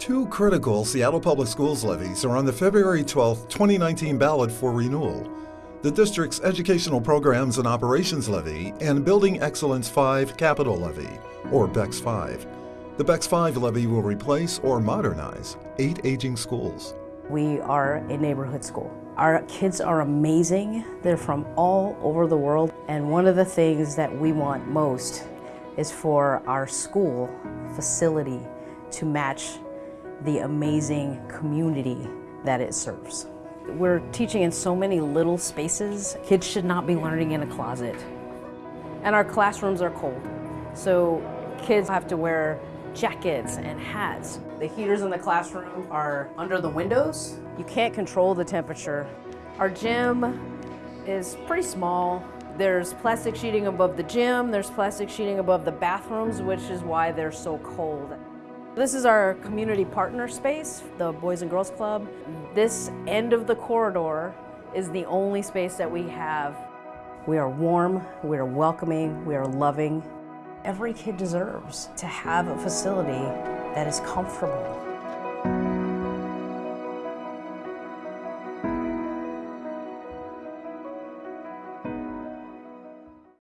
Two critical Seattle Public Schools levies are on the February 12, 2019 ballot for renewal. The district's Educational Programs and Operations Levy and Building Excellence 5 Capital Levy, or BEX 5. The BEX 5 levy will replace or modernize eight aging schools. We are a neighborhood school. Our kids are amazing. They're from all over the world. And one of the things that we want most is for our school facility to match the amazing community that it serves. We're teaching in so many little spaces. Kids should not be learning in a closet. And our classrooms are cold. So kids have to wear jackets and hats. The heaters in the classroom are under the windows. You can't control the temperature. Our gym is pretty small. There's plastic sheeting above the gym, there's plastic sheeting above the bathrooms, which is why they're so cold. This is our community partner space, the Boys and Girls Club. This end of the corridor is the only space that we have. We are warm, we are welcoming, we are loving. Every kid deserves to have a facility that is comfortable.